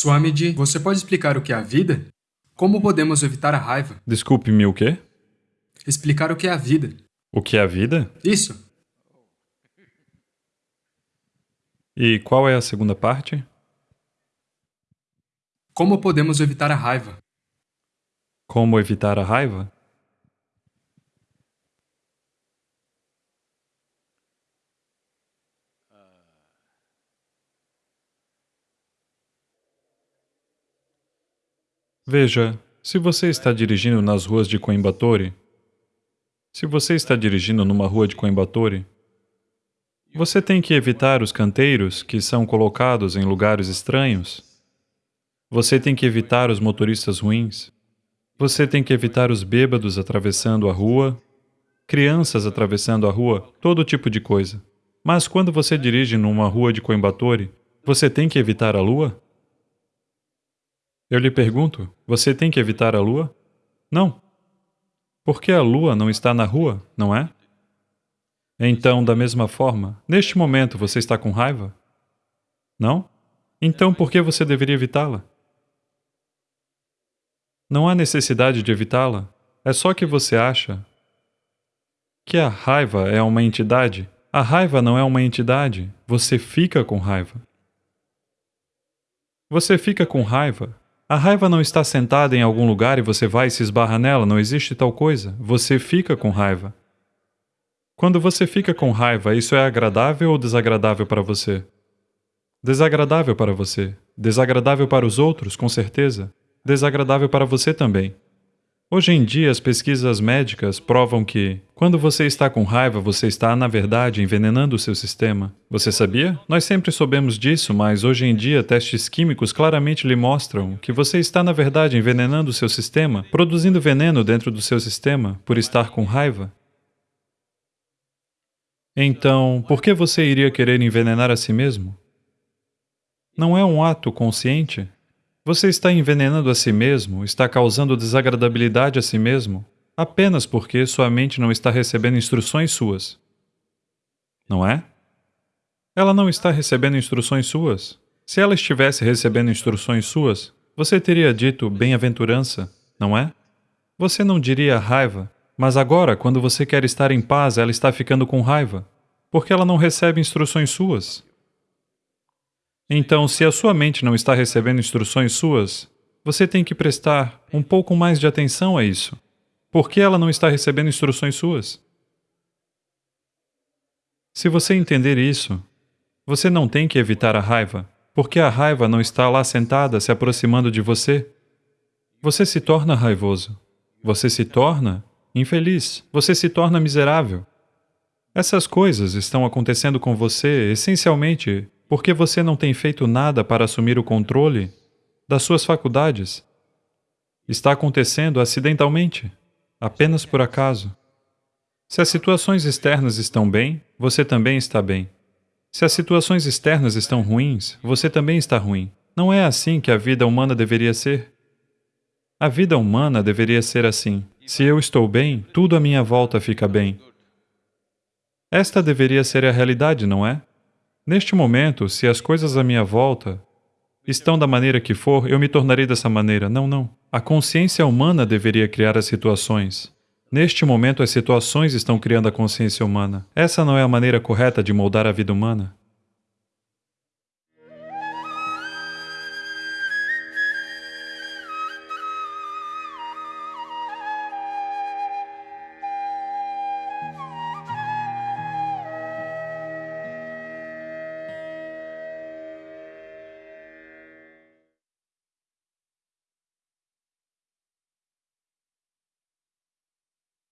Swamiji, você pode explicar o que é a vida? Como podemos evitar a raiva? Desculpe-me, o quê? Explicar o que é a vida. O que é a vida? Isso. E qual é a segunda parte? Como podemos evitar a raiva? Como evitar a raiva? Veja, se você está dirigindo nas ruas de Coimbatore, se você está dirigindo numa rua de Coimbatore, você tem que evitar os canteiros que são colocados em lugares estranhos. Você tem que evitar os motoristas ruins. Você tem que evitar os bêbados atravessando a rua, crianças atravessando a rua, todo tipo de coisa. Mas quando você dirige numa rua de Coimbatore, você tem que evitar a lua? Eu lhe pergunto, você tem que evitar a lua? Não. Porque a lua não está na rua, não é? Então, da mesma forma, neste momento você está com raiva? Não? Então por que você deveria evitá-la? Não há necessidade de evitá-la. É só que você acha que a raiva é uma entidade. A raiva não é uma entidade. Você fica com raiva. Você fica com raiva a raiva não está sentada em algum lugar e você vai e se esbarra nela, não existe tal coisa. Você fica com raiva. Quando você fica com raiva, isso é agradável ou desagradável para você? Desagradável para você. Desagradável para os outros, com certeza. Desagradável para você também. Hoje em dia, as pesquisas médicas provam que, quando você está com raiva, você está, na verdade, envenenando o seu sistema. Você sabia? Nós sempre soubemos disso, mas hoje em dia, testes químicos claramente lhe mostram que você está, na verdade, envenenando o seu sistema, produzindo veneno dentro do seu sistema, por estar com raiva. Então, por que você iria querer envenenar a si mesmo? Não é um ato consciente? Você está envenenando a si mesmo, está causando desagradabilidade a si mesmo, apenas porque sua mente não está recebendo instruções suas. Não é? Ela não está recebendo instruções suas. Se ela estivesse recebendo instruções suas, você teria dito bem-aventurança, não é? Você não diria raiva, mas agora, quando você quer estar em paz, ela está ficando com raiva, porque ela não recebe instruções suas. Então, se a sua mente não está recebendo instruções suas, você tem que prestar um pouco mais de atenção a isso. Por que ela não está recebendo instruções suas? Se você entender isso, você não tem que evitar a raiva, porque a raiva não está lá sentada se aproximando de você. Você se torna raivoso. Você se torna infeliz. Você se torna miserável. Essas coisas estão acontecendo com você essencialmente porque você não tem feito nada para assumir o controle das suas faculdades. Está acontecendo acidentalmente, apenas por acaso. Se as situações externas estão bem, você também está bem. Se as situações externas estão ruins, você também está ruim. Não é assim que a vida humana deveria ser. A vida humana deveria ser assim. Se eu estou bem, tudo à minha volta fica bem. Esta deveria ser a realidade, não é? Neste momento, se as coisas à minha volta estão da maneira que for, eu me tornarei dessa maneira. Não, não. A consciência humana deveria criar as situações. Neste momento, as situações estão criando a consciência humana. Essa não é a maneira correta de moldar a vida humana.